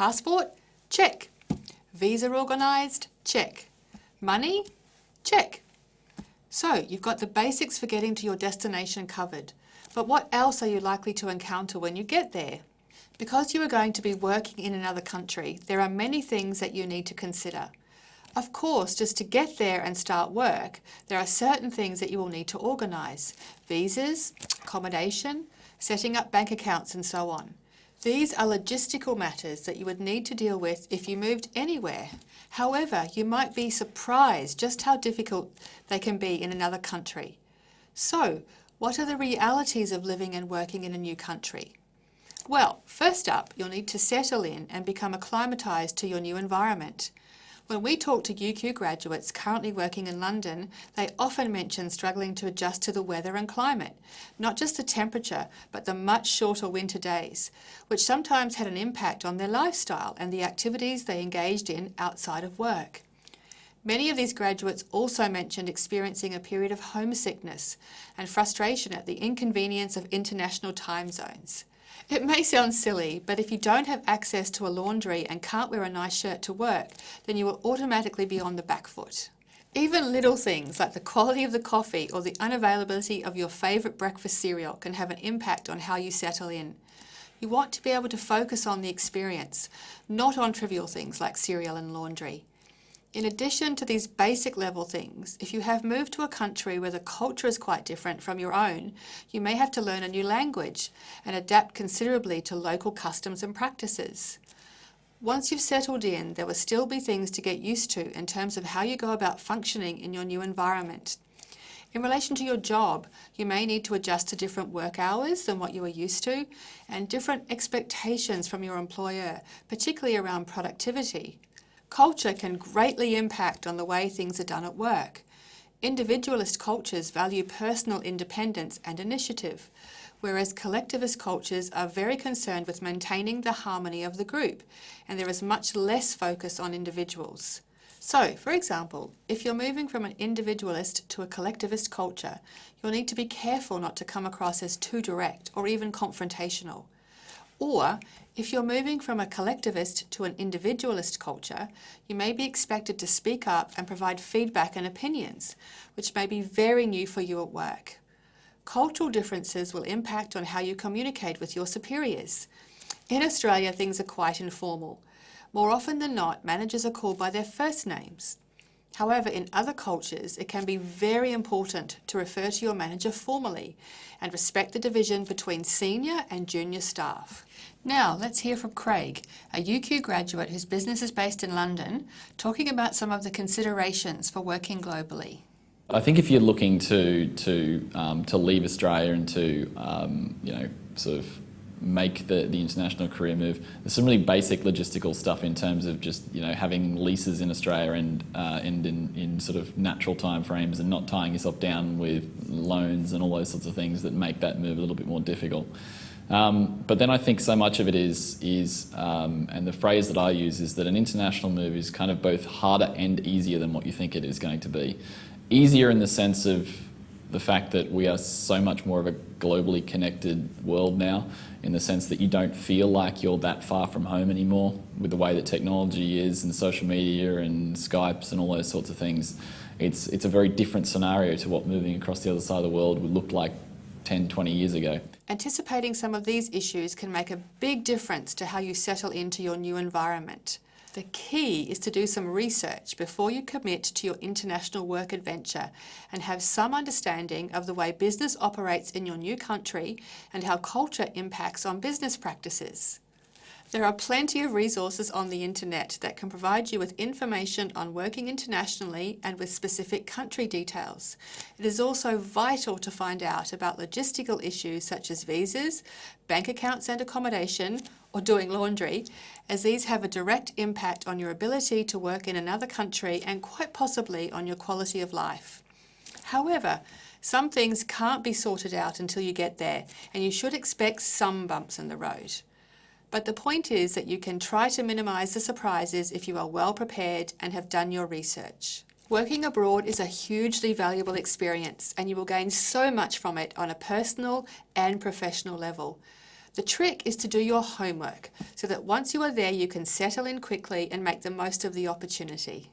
Passport? Check. Visa organised? Check. Money? Check. So you've got the basics for getting to your destination covered. But what else are you likely to encounter when you get there? Because you are going to be working in another country, there are many things that you need to consider. Of course, just to get there and start work, there are certain things that you will need to organise. Visas, accommodation, setting up bank accounts and so on. These are logistical matters that you would need to deal with if you moved anywhere. However, you might be surprised just how difficult they can be in another country. So, what are the realities of living and working in a new country? Well, first up, you'll need to settle in and become acclimatised to your new environment. When we talk to UQ graduates currently working in London, they often mention struggling to adjust to the weather and climate, not just the temperature, but the much shorter winter days, which sometimes had an impact on their lifestyle and the activities they engaged in outside of work. Many of these graduates also mentioned experiencing a period of homesickness and frustration at the inconvenience of international time zones. It may sound silly, but if you don't have access to a laundry and can't wear a nice shirt to work, then you will automatically be on the back foot. Even little things like the quality of the coffee or the unavailability of your favourite breakfast cereal can have an impact on how you settle in. You want to be able to focus on the experience, not on trivial things like cereal and laundry. In addition to these basic level things, if you have moved to a country where the culture is quite different from your own, you may have to learn a new language and adapt considerably to local customs and practices. Once you've settled in, there will still be things to get used to in terms of how you go about functioning in your new environment. In relation to your job, you may need to adjust to different work hours than what you are used to and different expectations from your employer, particularly around productivity. Culture can greatly impact on the way things are done at work. Individualist cultures value personal independence and initiative, whereas collectivist cultures are very concerned with maintaining the harmony of the group, and there is much less focus on individuals. So, for example, if you're moving from an individualist to a collectivist culture, you'll need to be careful not to come across as too direct or even confrontational. Or, if you're moving from a collectivist to an individualist culture, you may be expected to speak up and provide feedback and opinions, which may be very new for you at work. Cultural differences will impact on how you communicate with your superiors. In Australia, things are quite informal. More often than not, managers are called by their first names. However, in other cultures, it can be very important to refer to your manager formally and respect the division between senior and junior staff. Now, let's hear from Craig, a UQ graduate whose business is based in London, talking about some of the considerations for working globally. I think if you're looking to to um, to leave Australia and to um, you know sort of make the, the international career move. There's some really basic logistical stuff in terms of just you know having leases in Australia and uh, and in, in sort of natural time frames and not tying yourself down with loans and all those sorts of things that make that move a little bit more difficult. Um, but then I think so much of it is, is um, and the phrase that I use is that an international move is kind of both harder and easier than what you think it is going to be. Easier in the sense of the fact that we are so much more of a globally connected world now in the sense that you don't feel like you're that far from home anymore with the way that technology is and social media and Skypes and all those sorts of things. It's, it's a very different scenario to what moving across the other side of the world would look like 10, 20 years ago. Anticipating some of these issues can make a big difference to how you settle into your new environment. The key is to do some research before you commit to your international work adventure and have some understanding of the way business operates in your new country and how culture impacts on business practices. There are plenty of resources on the internet that can provide you with information on working internationally and with specific country details. It is also vital to find out about logistical issues such as visas, bank accounts and accommodation, or doing laundry, as these have a direct impact on your ability to work in another country and quite possibly on your quality of life. However, some things can't be sorted out until you get there, and you should expect some bumps in the road. But the point is that you can try to minimise the surprises if you are well prepared and have done your research. Working abroad is a hugely valuable experience and you will gain so much from it on a personal and professional level. The trick is to do your homework so that once you are there, you can settle in quickly and make the most of the opportunity.